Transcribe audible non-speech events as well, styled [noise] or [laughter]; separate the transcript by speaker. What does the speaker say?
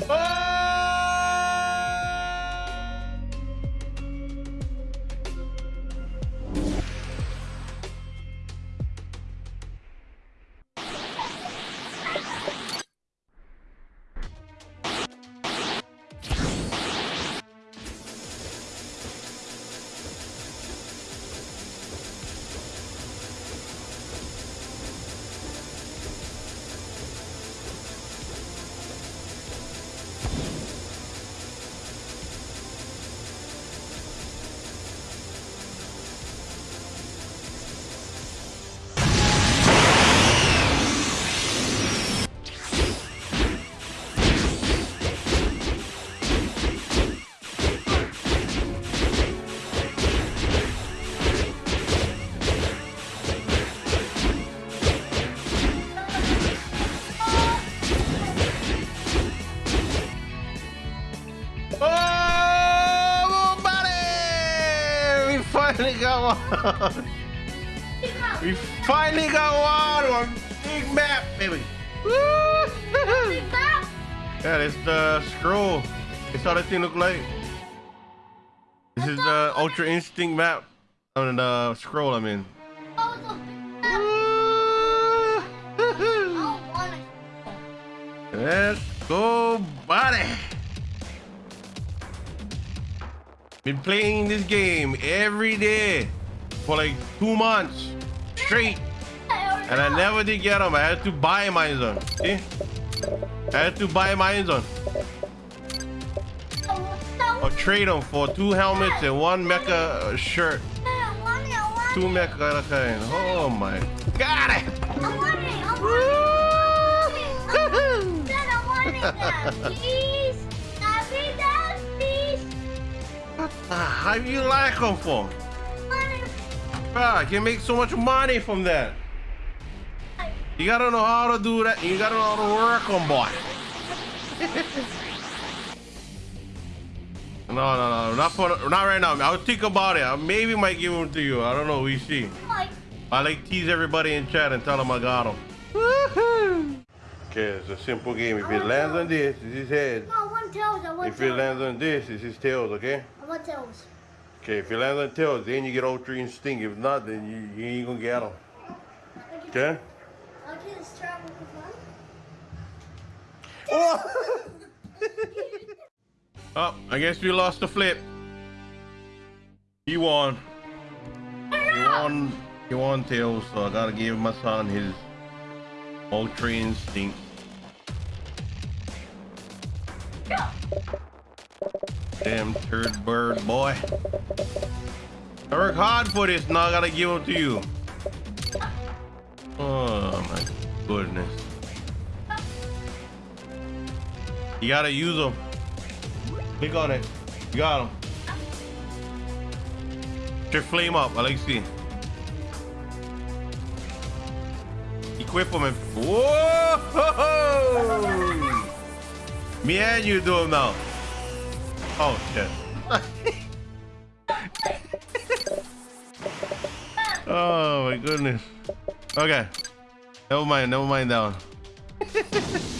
Speaker 1: Oh, finally got one. we finally got one on big map, baby. Woo! yeah, it's the scroll. It's how that thing look like. This is the Ultra Instinct map. I mean, the scroll, I mean. Let's go, buddy. Been playing this game every day for like two months straight. And I never did get them. I had to buy mine on. See? I had to buy mine on. Or trade them for two helmets and one mecha uh, shirt. Two mecha kind. Oh my god! Ah, how you like them for? Ah, Bro, I can make so much money from that. You gotta know how to do that. You gotta know how to work them, boy. [laughs] no, no, no, not for, not right now. I'll think about it. I maybe might give them to you. I don't know. We see. I like tease everybody in chat and tell them I got them. [laughs] Okay, it's a simple game. If it lands on this, it's his head.
Speaker 2: No, I want tails. I want
Speaker 1: If it lands on this, it's his tails. Okay.
Speaker 2: I want tails.
Speaker 1: Okay, if it lands on tails, then you get all Ultra Instinct. If not, then you, you ain't gonna get them. Okay?
Speaker 2: Okay, let's try the
Speaker 1: Oh! oh, I guess we lost the flip. He won. He won. He won tails, so I gotta give my son his Ultra Instinct. Damn turd bird boy. I work hard for this, now I gotta give them to you. Oh my goodness. You gotta use them. Click on it. You got them. Your flame up. I like to see. Equip them and whoa! [laughs] Me and you do them now. Oh shit. [laughs] oh my goodness. Okay. Never mind. Never mind that one. [laughs]